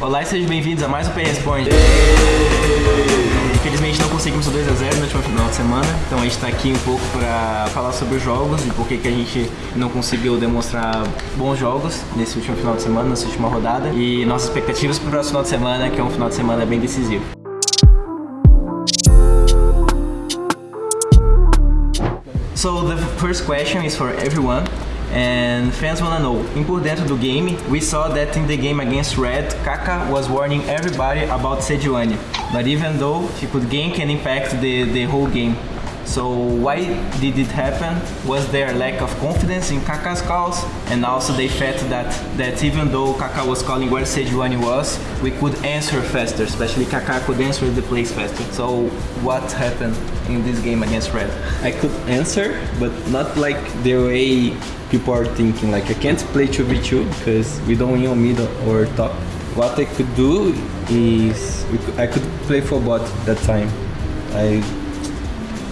Olá e sejam bem-vindos a mais um Responde. Infelizmente não conseguimos o 2x0 no último final de semana, então a gente está aqui um pouco para falar sobre os jogos e por que a gente não conseguiu demonstrar bons jogos nesse último final de semana, nessa última rodada e nossas expectativas para o próximo final de semana, que é um final de semana bem decisivo. So the first question is for everyone. And fans wanna know, in por dentro do game, we saw that in the game against Red, Kaka was warning everybody about Sejuani. But even though he could gank and impact the, the whole game. So why did it happen? Was there lack of confidence in Kaka's calls? And also the fact that, that even though Kaka was calling where Sejuani was, we could answer faster, especially Kaka could answer the plays faster. So what happened in this game against Red? I could answer, but not like the way people are thinking. Like I can't play 2v2 because we don't win on mid or top. What I could do is could, I could play for bot that time. I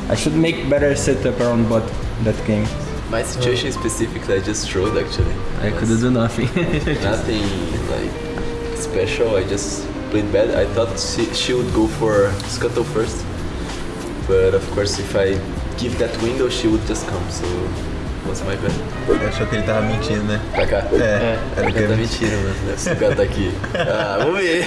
I should make better setup around bot that game. My situation specifically, I just trolled actually. I could do nothing. Nothing like special. I just played bad. I thought she, she would go for scuttle first, but of course, if I give that window, she would just come. So was my bad. Achou que ele tava mentindo, né? Kaká. É, era Kaká que tá eu- mentindo, mano. Esse cara tá aqui. Ah, vamos ver.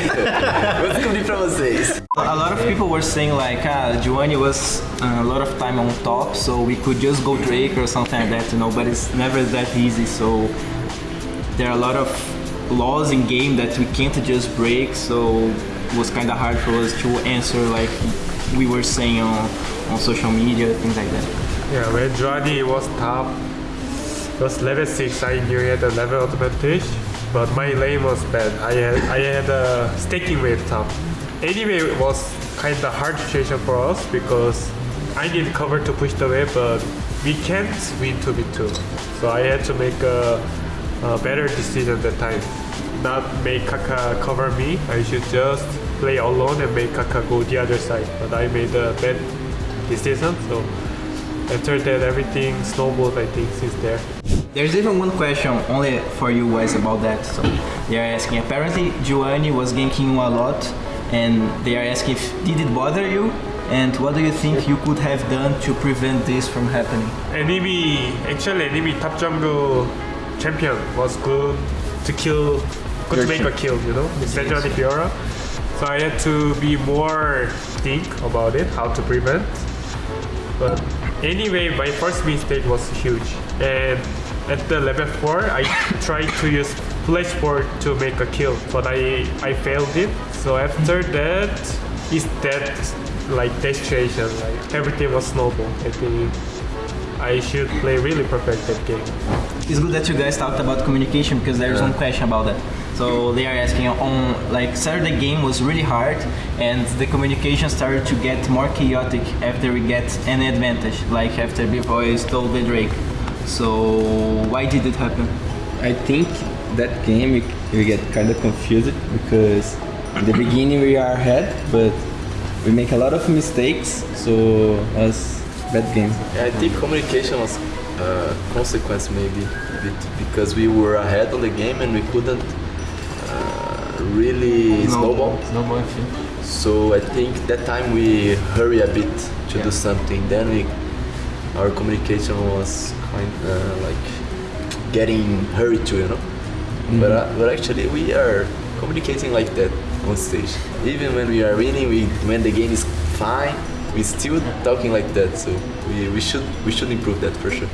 Vou descobrir pra vocês. A lot of people were saying like, ah, Giovanni was uh, a lot of time on top, so we could just go Drake or something like that, you know, but it's never that easy, so there are a lot of laws in game that we can't just break, so it was kind of hard for us to answer like we were saying on, on social media, things like that. Yeah, when Johnny was top, was level 6, I knew he had a level advantage, but my lane was bad. I had, I had a staking wave top. Anyway, it was kind of hard situation for us because I need cover to push the wave, but we can't win 2v2. So I had to make a, a better decision that time. Not make Kaka cover me, I should just play alone and make Kaka go the other side. But I made a bad decision, so after that everything snowballed I think since there. There's even one question only for you guys about that. So they are asking. Apparently, Giovanni was ganking you a lot, and they are asking if did it bother you, and what do you think you could have done to prevent this from happening? Enemy actually enemy top jungle champion was good to kill good to make a kill, you know, especially Fiora. So I had to be more think about it, how to prevent. But anyway, my first mistake was huge. And at the level 4, I tried to use flash board to make a kill, but I, I failed it. So after that, is that like that situation, like everything was snowball. I think I should play really perfect that game. It's good that you guys talked about communication because there's one question about that. So they are asking on like Saturday game was really hard and the communication started to get more chaotic after we get an advantage, like after B-Boy stole the Drake. So why did it happen? I think that game we, we get kind of confused because in the beginning we are ahead, but we make a lot of mistakes, so was bad game. Yeah, I think communication was a consequence maybe because we were ahead on the game and we couldn't uh, really snowball. Snowball. So I think that time we hurry a bit to Yeah. do something. Then we, our communication was kind uh, like getting hurried to, you know. But uh, but actually we are communicating like that on stage. Even when we are winning, we when the game is fine, we still talking like that. So we, we should we should improve that for sure.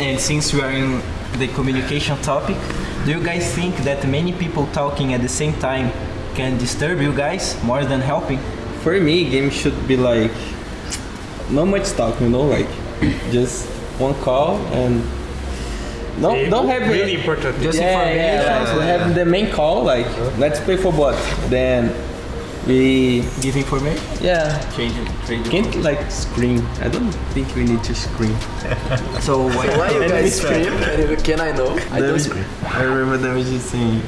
And since we are in the communication topic, do you guys think that many people talking at the same time can disturb you guys more than helping? For me, game should be like not much talk, you know, like just one call and no, don't have really important. Just yeah, information. yeah, like we have the main call, like let's play for bot. Then we Give information? yeah Change it. Trade can't like scream. I don't think we need to scream. So why, Why you guys scream? Can, can I know? I don't Damage- scream. I remember them just saying,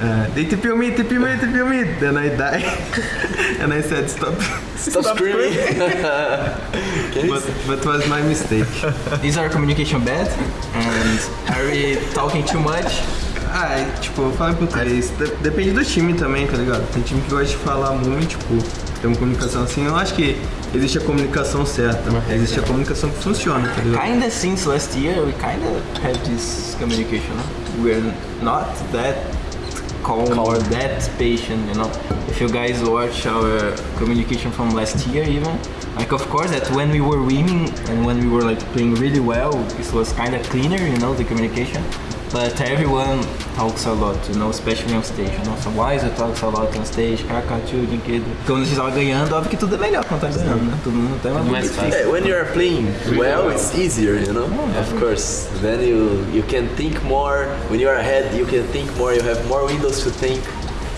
uh, they TP me, TP me, TP me. Then I die. and I said, stop. Stop, screaming. Can But, but was my mistake. is our communication bad? And are we talking too much? Ah, é, tipo, eu falo em português. De- depende do time também, tá ligado? Tem time que gosta de falar muito, tipo, tem uma comunicação assim. Eu acho que existe a comunicação certa. Existe a comunicação que funciona, tá ligado? Kinda since last year, we kinda have this communication. We're not that calm or that patient, you know. If you guys watch our communication from last year, even like of course that when we were winning and when we were like playing really well, this was kind of cleaner, you know, the communication. But everyone talks a lot, you know, especially on stage. You know? So Wiser talks a lot on stage, Kakachu, Dynquedo. Quando a gente tava ganhando, óbvio que tudo é melhor quando tá ganhando, né? Todo mundo tem uma mais fácil. Yeah, when you are playing well, it's easier, you know. Of course, then you you can think more. When you are ahead, you can think more. You have more windows to think.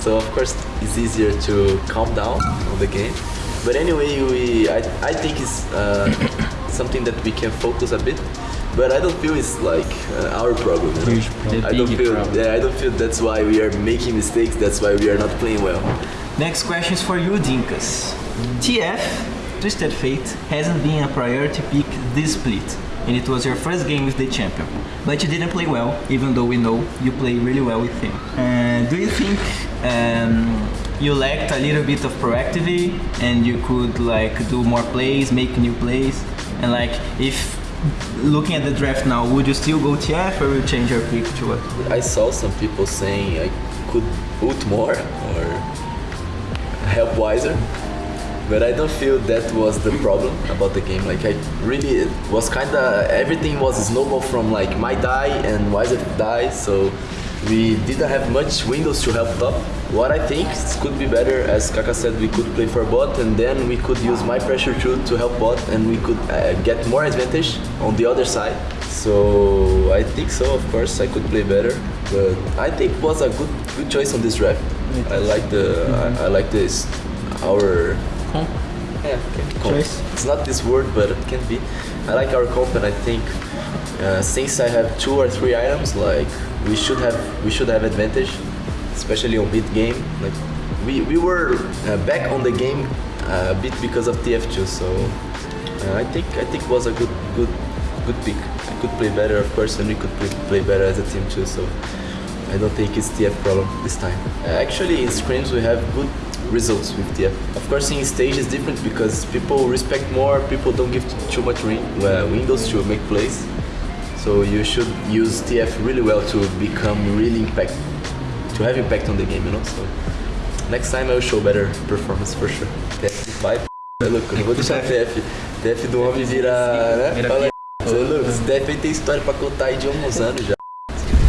So of course, it's easier to calm down on the game. But anyway, we I, I think it's uh, something that we can focus a bit. But I don't feel it's like uh, our problem. You know? Problem. I don't feel problem. yeah. I don't feel that's why we are making mistakes. That's why we are not playing well. Next question is for you, Dinkas. TF, Twisted Fate, hasn't been a priority pick this split, and it was your first game with the champion. But you didn't play well, even though we know you play really well with him. Uh, do you think um, you lacked a little bit of proactivity and you could like do more plays, make new plays? And like, if looking at the draft now, would you still go TF or you change your pick to what? I saw some people saying I could ult more or help wiser, but I don't feel that was the problem about the game. Like I really was kind of everything was snowball from like my die and wiser die, so we didn't have much windows to help top. What I think is could be better, as Kaka said, we could play for bot and then we could use my pressure through to help bot and we could uh, get more advantage on the other side. So I think so. Of course, I could play better, but I think it was a good good choice on this draft. I like the I, I like this our comp. yeah okay, comp. Choice. It's not this word, but it can be. I like our comp, and I think uh, since I have two or three items, like we should have we should have advantage, especially on mid game. Like we we were uh, back on the game uh, a bit because of TF2, so uh, I think I think it was a good good good pick. I could play better, of course, and we could play, better as a team too. So I don't think it's TF problem this time. Uh, actually, in scrims we have good results with TF. Of course, in stage is different because people respect more. People don't give too much uh, windows to make plays. So you should use TF really well to become really impact, to have impact on the game, you know. So next time I will show better performance for sure. TF vai. É louco, eu vou deixar TF. TF do homem virar, né? Fala. Você é louco, TF tem história pra contar aí de uns anos já.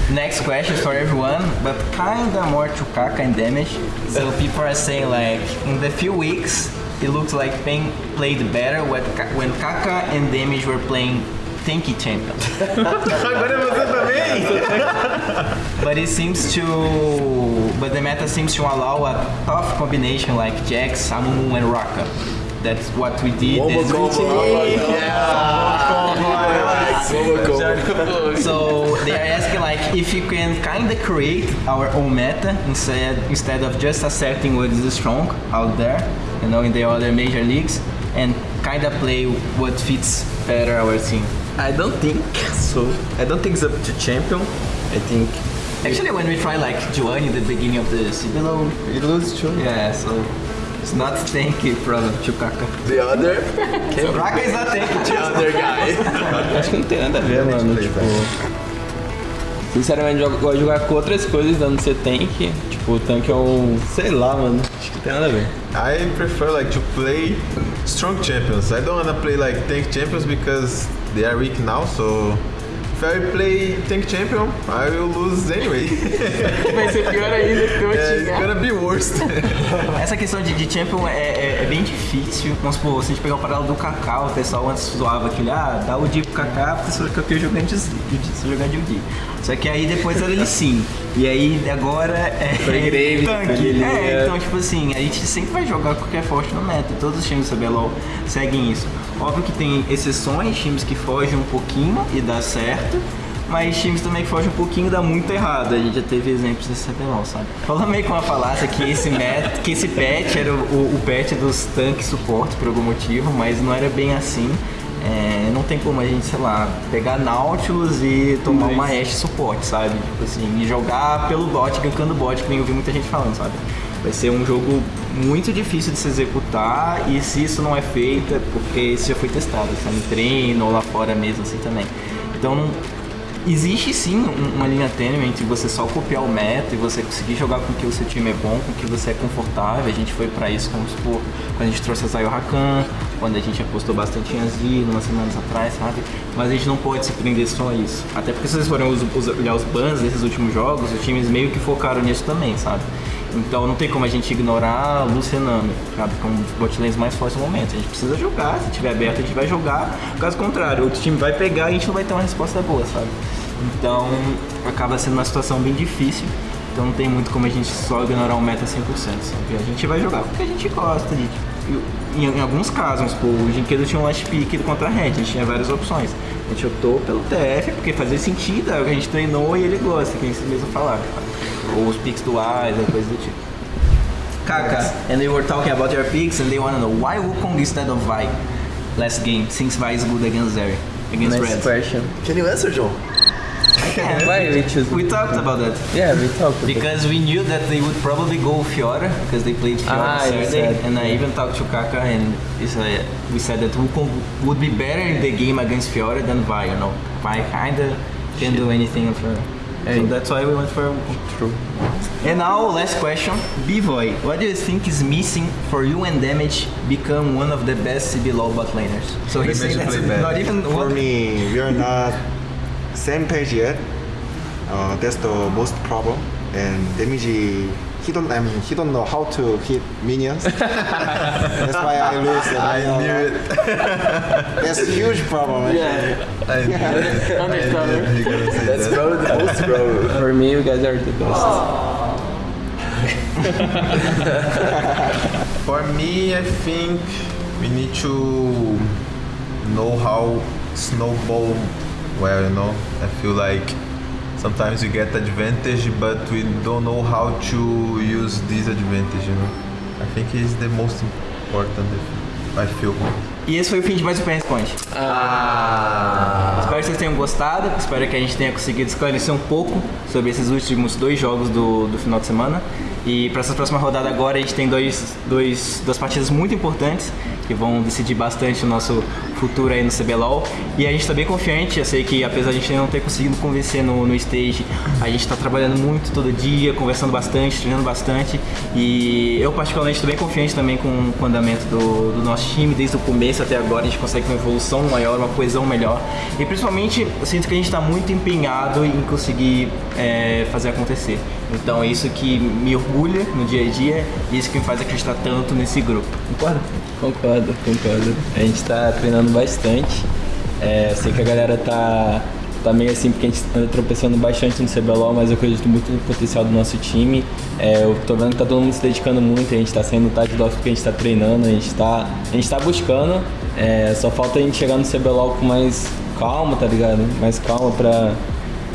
Next question for everyone, but kinda more to Kaka and damage. So people are saying like in the few weeks it looks like paiN played better when Kaka and Damage were playing tanky champion. Agora é você também! But it seems to but the meta seems to allow a tough combination like Jax, Amumu and Raka. That's what we did. Combo That's- combo. Combo combo. So they are asking like if you can kind of create our own meta instead instead of just accepting what is strong out there, you know, in the other major leagues, and kind of play what fits better our team. I don't think so. I don't think it's up to champion. I think Actually, when we try like Juan in the beginning of the CBLOL, it loses too. yeah, so it's not tanky problem to Kaka. The other, Raka is not tanky. the other guy. Acho que não tem nada a ver, mano. Tipo. Sinceramente, eu gosto de jogar com outras coisas dando ser tank. Tipo, o tanque é um. Sei lá, mano. Acho que tem nada a ver. I prefer like to play strong champions. I don't wanna play like tank champions because they are weak now. So if I play tank champion, I will lose anyway. Vai ser pior ainda que eu yeah, it's gonna be worse. Essa questão de, de champion é, é- é bem difícil. Vamos supor, se a gente pegar o paralelo do Kaká, o pessoal antes zoava aquele, ah, dá o Di pro Kaká, porque só que eu tenho jogando de de- jogando de Di. Só que aí depois era ele sim. E aí agora é. Foi Graves, tanque. É, então tipo assim, a gente sempre vai jogar qualquer forte no meta. Todos os times do CBLOL seguem isso. Óbvio que tem exceções, times que fogem um pouquinho e dá certo. Mas times também que fogem um pouquinho dá muito errado. A gente já teve exemplos desse CBLOL, sabe? Falando meio com uma falácia que esse met, que esse patch era o, o patch dos tanques suporte por algum motivo, mas não era bem assim. É, não tem como a gente, sei lá, pegar Nautilus e tomar uma Ashe suporte, sabe? Tipo assim, e jogar pelo bot, gankando bot, que nem eu vi muita gente falando, sabe? Vai ser um jogo muito difícil de se executar e se isso não é feito é porque isso já foi testado, sabe? Em treino ou lá fora mesmo assim também. Então Existe sim um- uma linha tênue entre você só copiar o meta e você conseguir jogar com que o seu time é bom, com que você é confortável. A gente foi pra isso, como supor, quando a gente trouxe a Zayo Rakan, quando a gente apostou bastante em Azir, umas semanas atrás, sabe? Mas a gente não pode se prender só a isso. Até porque se vocês forem olhar os bans desses últimos jogos, os times meio que focaram nisso também, sabe? Então não tem como a gente ignorar a Lucianami, sabe? Que é um mais fortes no momento. A gente precisa jogar, se tiver aberto a gente vai jogar. Caso contrário, outro time vai pegar e a gente não vai ter uma resposta boa, sabe? Então acaba sendo uma situação bem difícil. Então não tem muito como a gente só ignorar o meta 100%, sabe? A gente vai jogar porque a gente gosta de... Em, em alguns casos, pô, o Jinquedo tinha um last pick contra a Red, a gente tinha várias opções. A gente optou pelo TF porque fazia sentido, é o a gente treinou e ele gosta, que eles mesmo falaram. Ou os picks do ou coisa do tipo. Kaka, and they were talking about your picks and they wanna know why Wukong instead of Vi last game, since Vi is good against Zeri, against Next Red. question. Can you answer, John? Why we choose? We talked about that. Yeah, we talked. about Because we knew that they would probably go Fiora because they played Fiora Ah, Saturday, said, and I even talked to Kaka and he said, we said that Wukong would be better in the game against Fiora than Vi. You know, Vi kinda can do anything for. So that's why we went for. True. And now, last question, Bivoy, what do you think is missing for you and Damage become one of the best CBLOL bot laners? So he's saying that's not even For one. me, we are not same page yet. Uh, that's the most problem. And damage, he don't. I mean, he don't know how to hit minions. that's why I lose. The I minion knew run. it. That's a huge problem. Yeah, I knew it. I understandable. knew he gonna say That's that. probably the most problem. For me, you guys are the best. For me, I think we need to know how snowball well, you know. I feel like sometimes we get advantage, but we don't know how to use this advantage, you know. I think it's the most important. I feel. E esse foi o fim de mais um PS Point. Espero que vocês tenham gostado. Espero que a gente tenha conseguido esclarecer um pouco sobre esses últimos dois jogos do, do final de semana. E para essa próxima rodada agora a gente tem dois, dois, duas partidas muito importantes que vão decidir bastante o nosso futuro aí no CBLOL. E a gente está bem confiante. Eu sei que apesar de a gente não ter conseguido convencer no, no stage, a gente está trabalhando muito todo dia, conversando bastante, treinando bastante. E eu particularmente estou bem confiante também com, com o andamento do, do nosso time desde o começo até agora. A gente consegue uma evolução maior, uma coesão melhor. E principalmente eu sinto que a gente está muito empenhado em conseguir é, fazer acontecer. Então é isso que me orgulha no dia a dia e isso que me faz acreditar tanto nesse grupo. Concorda? Concordo, concordo. A gente tá treinando bastante. É, eu sei que a galera tá, tá meio assim porque a gente anda tropeçando bastante no CBLOL, mas eu acredito muito no potencial do nosso time. É, eu tô vendo que tá todo mundo se dedicando muito, a gente tá saindo tarde do porque a gente tá treinando, a gente tá, a gente tá buscando. É, só falta a gente chegar no CBLOL com mais calma, tá ligado? Mais calma pra,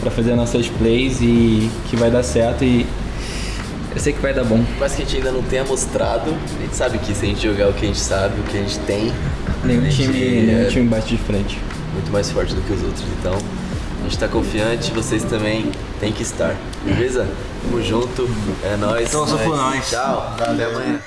pra fazer nossas plays e que vai dar certo e eu sei que vai dar bom. Mas que a gente ainda não tenha mostrado, a gente sabe que se a gente jogar o que a gente sabe, o que a gente tem, Nenhum gente time, é nenhum time bate de frente. muito mais forte do que os outros. Então, a gente tá confiante, vocês também têm que estar. Beleza? Tamo junto, é nóis. Torço por nós. Tchau, até amanhã.